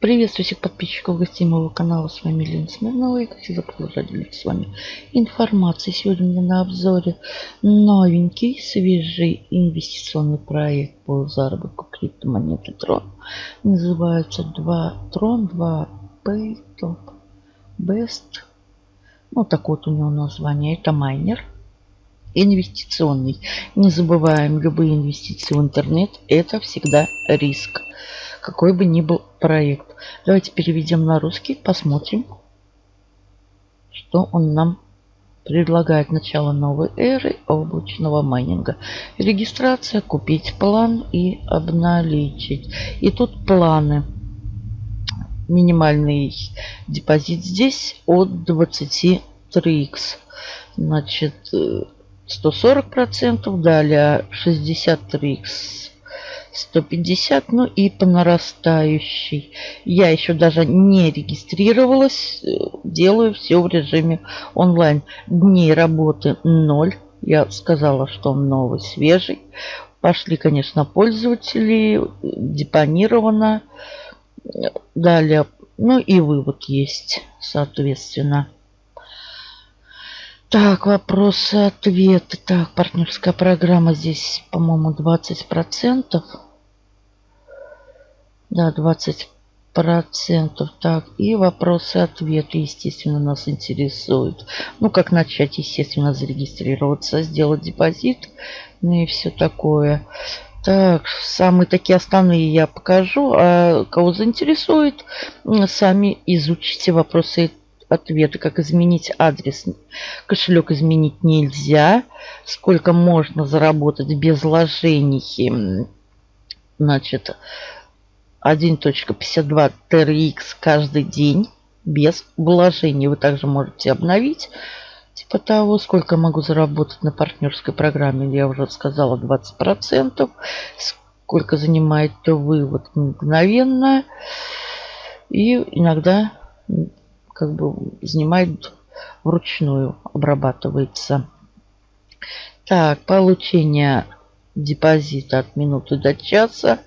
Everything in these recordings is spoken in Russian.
Приветствую всех подписчиков гостей моего канала. С вами Лена Смирнова. И как всегда продолжаю с вами информацией. Сегодня у меня на обзоре новенький, свежий инвестиционный проект по заработку криптомонеты Трон. Называется 2 Трон, 2 Pay Top Best. Ну, так вот у него название. Это майнер инвестиционный. Не забываем, любые инвестиции в интернет это всегда риск какой бы ни был проект. Давайте переведем на русский, посмотрим, что он нам предлагает. Начало новой эры облачного майнинга. Регистрация, купить план и обналичить. И тут планы. Минимальный депозит здесь от 23 x Значит, 140%, далее 63 x 150, ну и по нарастающей. Я еще даже не регистрировалась, делаю все в режиме онлайн. Дней работы 0. Я сказала, что он новый, свежий. Пошли, конечно, пользователи, депонировано. Далее, ну и вывод есть, соответственно. Так, вопросы-ответы. Так, партнерская программа здесь, по-моему, 20%. Да, 20%. Так, и вопросы-ответы, естественно, нас интересуют. Ну, как начать, естественно, зарегистрироваться, сделать депозит, ну и все такое. Так, самые такие основные я покажу. А кого заинтересует, сами изучите вопросы ответы, как изменить адрес. Кошелек изменить нельзя. Сколько можно заработать без вложений. Значит, 1.52 TRX каждый день без вложений. Вы также можете обновить. Типа того, сколько могу заработать на партнерской программе, я уже сказала, 20%. Сколько занимает вывод мгновенно. И иногда как бы занимает вручную, обрабатывается. Так, получение депозита от минуты до часа.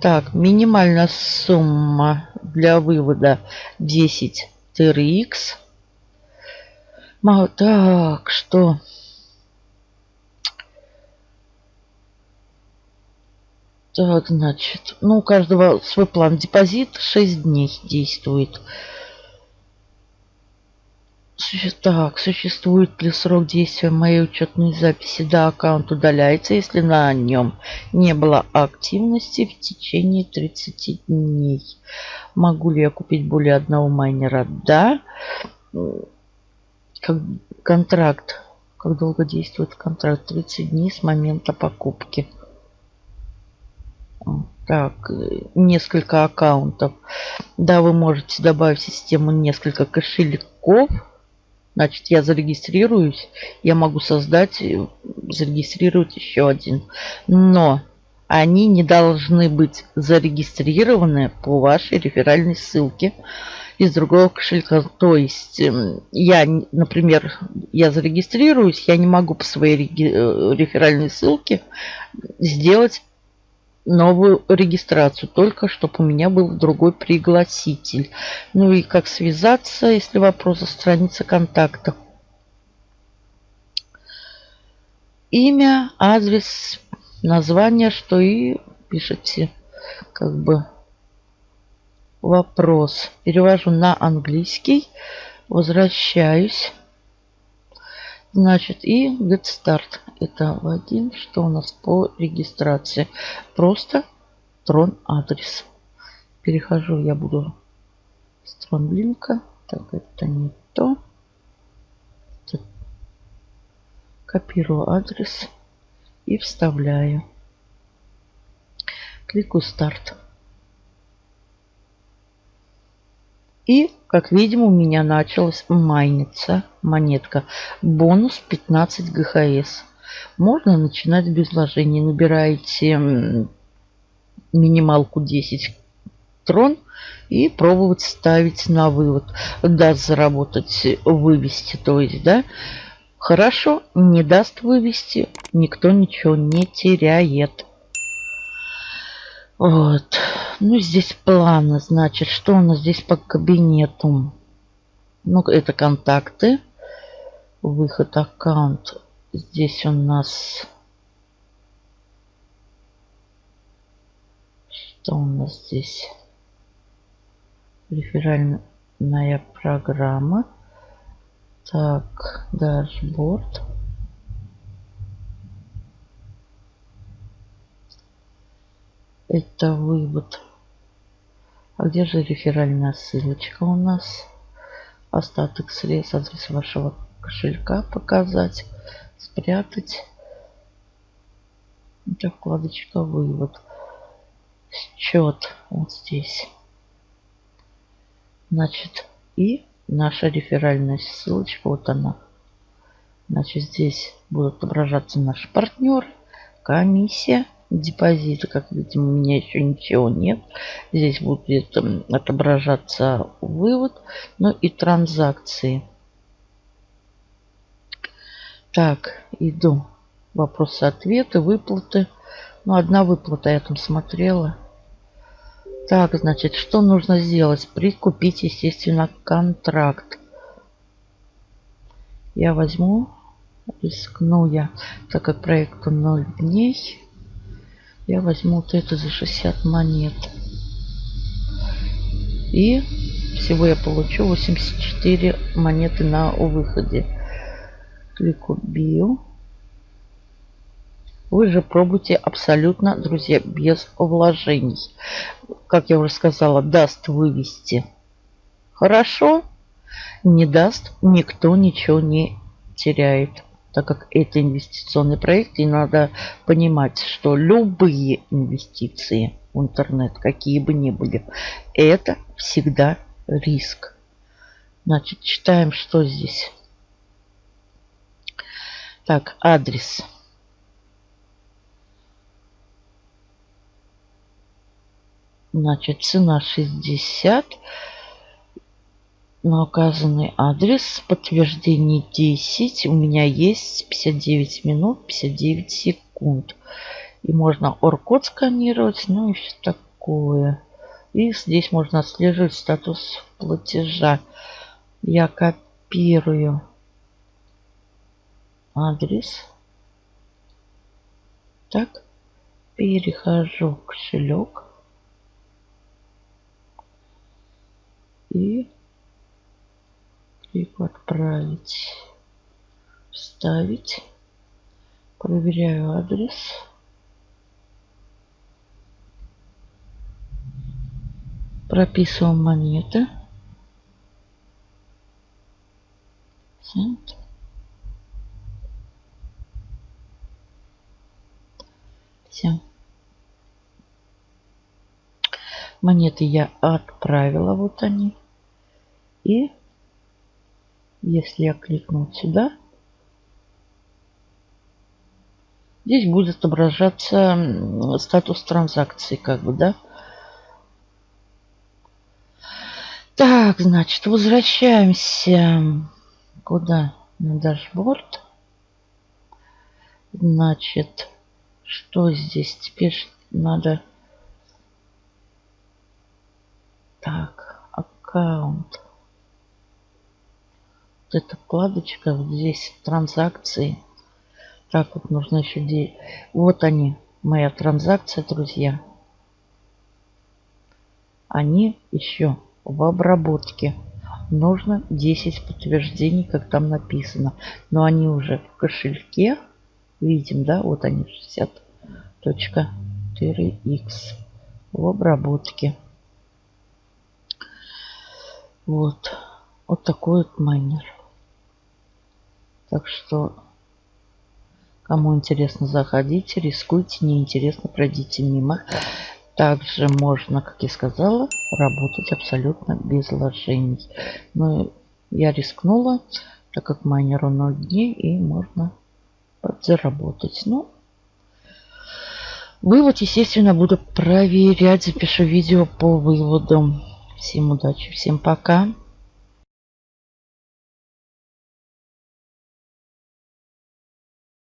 Так, минимальная сумма для вывода 10 TRX. Так, что... Так, значит, ну, у каждого свой план. Депозит 6 дней действует. Так, существует ли срок действия моей учетной записи? Да, аккаунт удаляется, если на нем не было активности в течение 30 дней. Могу ли я купить более одного майнера? Да. Как, контракт. Как долго действует контракт? 30 дней с момента покупки. Так, несколько аккаунтов. Да, вы можете добавить в систему несколько кошельков Значит, я зарегистрируюсь, я могу создать, э, зарегистрировать еще один. Но они не должны быть зарегистрированы по вашей реферальной ссылке из другого кошелька. То есть эм, я, например, я зарегистрируюсь, я не могу по своей э, реферальной ссылке сделать новую регистрацию, только чтобы у меня был другой пригласитель. Ну и как связаться, если вопрос о странице контакта. Имя, адрес, название, что и пишите как бы вопрос. Перевожу на английский, возвращаюсь. Значит, и get start. Это логин. Что у нас по регистрации? Просто трон адрес. Перехожу, я буду с трон. Так, это не то. Копирую адрес и вставляю. Кликаю старт. И, как видим, у меня началась майниться монетка. Бонус 15 ГХС. Можно начинать без вложений. Набираете минималку 10 трон и пробовать ставить на вывод. Даст заработать, вывести, то есть, да. Хорошо, не даст вывести, никто ничего не теряет. Вот. Ну, здесь планы. Значит, что у нас здесь по кабинету? Ну, это контакты. Выход аккаунт. Здесь у нас... Что у нас здесь? Реферальная программа. Так, дашборд. Это вывод. А где же реферальная ссылочка у нас? Остаток средств, адрес вашего кошелька показать, спрятать. Это вкладочка вывод. Счет вот здесь. Значит, и наша реферальная ссылочка, вот она. Значит, здесь будут отображаться наши партнеры, комиссия, депозиты. Как видим, у меня еще ничего нет. Здесь будет отображаться вывод, ну и транзакции. Так, иду. Вопросы-ответы, выплаты. Ну, одна выплата я там смотрела. Так, значит, что нужно сделать? Прикупить, естественно, контракт. Я возьму, рискну я, так как проекту 0 дней. Я возьму вот это за 60 монет. И всего я получу 84 монеты на выходе. Клику Био. Вы же пробуйте абсолютно, друзья, без вложений. Как я уже сказала, даст вывести хорошо, не даст, никто ничего не теряет так как это инвестиционный проект, и надо понимать, что любые инвестиции в интернет, какие бы ни были, это всегда риск. Значит, читаем, что здесь. Так, адрес. Значит, цена 60 на указанный адрес. Подтверждение 10. У меня есть 59 минут 59 секунд. И можно OR-код сканировать, ну и все такое. И здесь можно отслеживать статус платежа. Я копирую адрес. Так, перехожу в кошелек. И клику отправить, вставить. Проверяю адрес. Прописываем монеты. Цент. Все. Монеты я отправила, вот они. И если я кликну сюда, здесь будет отображаться статус транзакции, как бы, да. Так, значит, возвращаемся куда? На дашборд. Значит, что здесь теперь надо? Так, аккаунт эта вкладочка, вот здесь транзакции. Так, вот нужно еще... Де... Вот они, моя транзакция, друзья. Они еще в обработке. Нужно 10 подтверждений, как там написано. Но они уже в кошельке. Видим, да? Вот они 60.4x в обработке. Вот. Вот такой вот майнер. Так что, кому интересно, заходите, рискуйте, неинтересно, пройдите мимо. Также можно, как я сказала, работать абсолютно без вложений. Но я рискнула, так как майнеру 0 дней, и можно подзаработать. Ну, вывод, естественно, буду проверять. Запишу видео по выводу. Всем удачи, всем пока.